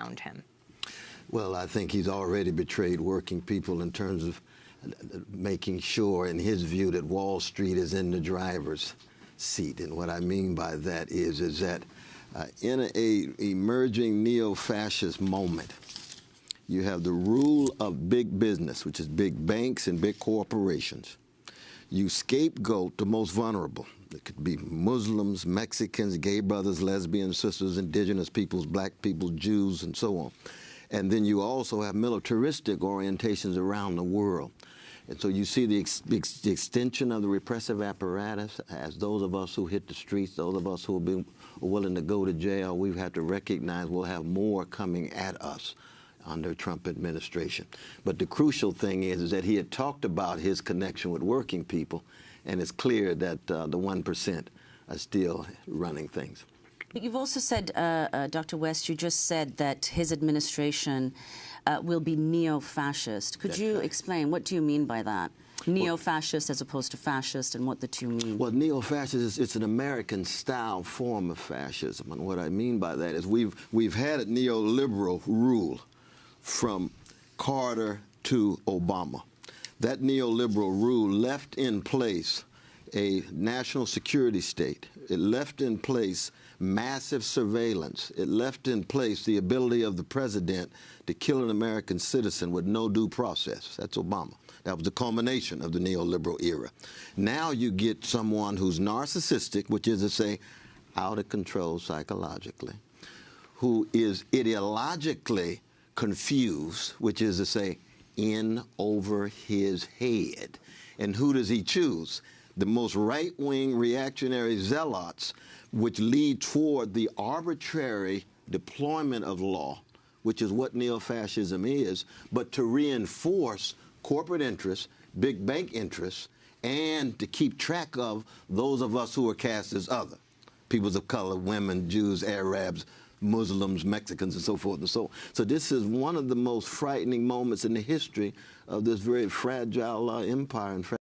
around him? Well, I think he's already betrayed working people in terms of making sure, in his view, that Wall Street is in the driver's seat. And what I mean by that is, is that uh, in a emerging neo-fascist moment, you have the rule of big business, which is big banks and big corporations. You scapegoat the most vulnerable. It could be Muslims, Mexicans, gay brothers, lesbians, sisters, indigenous peoples, black people, Jews, and so on. And then you also have militaristic orientations around the world. And so you see the, ex the, extension of the repressive apparatus as those of us who hit the streets, those of us who have been willing to go to jail, we've had to recognize we'll have more coming at us under Trump administration. But the crucial thing is, is that he had talked about his connection with working people, and it's clear that uh, the 1% are still running things. But you've also said, uh, uh, Dr. West, you just said that his administration uh, will be neo-fascist. Could That's you right. explain, what do you mean by that? Neo-fascist well, as opposed to fascist and what the two mean? Well, neo-fascist is it's an American-style form of fascism. And what I mean by that is we've, we've had a neoliberal rule from Carter to Obama. That neoliberal rule left in place a national security state. It left in place massive surveillance. It left in place the ability of the president to kill an American citizen with no due process. That's Obama. That was the culmination of the neoliberal era. Now you get someone who's narcissistic, which is to say, out of control psychologically, who is ideologically confused, which is to say, in over his head. And who does he choose? The most right-wing reactionary zealots, which lead toward the arbitrary deployment of law, which is what neo-fascism is, but to reinforce corporate interests, big bank interests, and to keep track of those of us who are cast as other. Peoples of color, women, Jews, Arabs, Muslims, Mexicans, and so forth and so on. So this is one of the most frightening moments in the history of this very fragile uh, empire.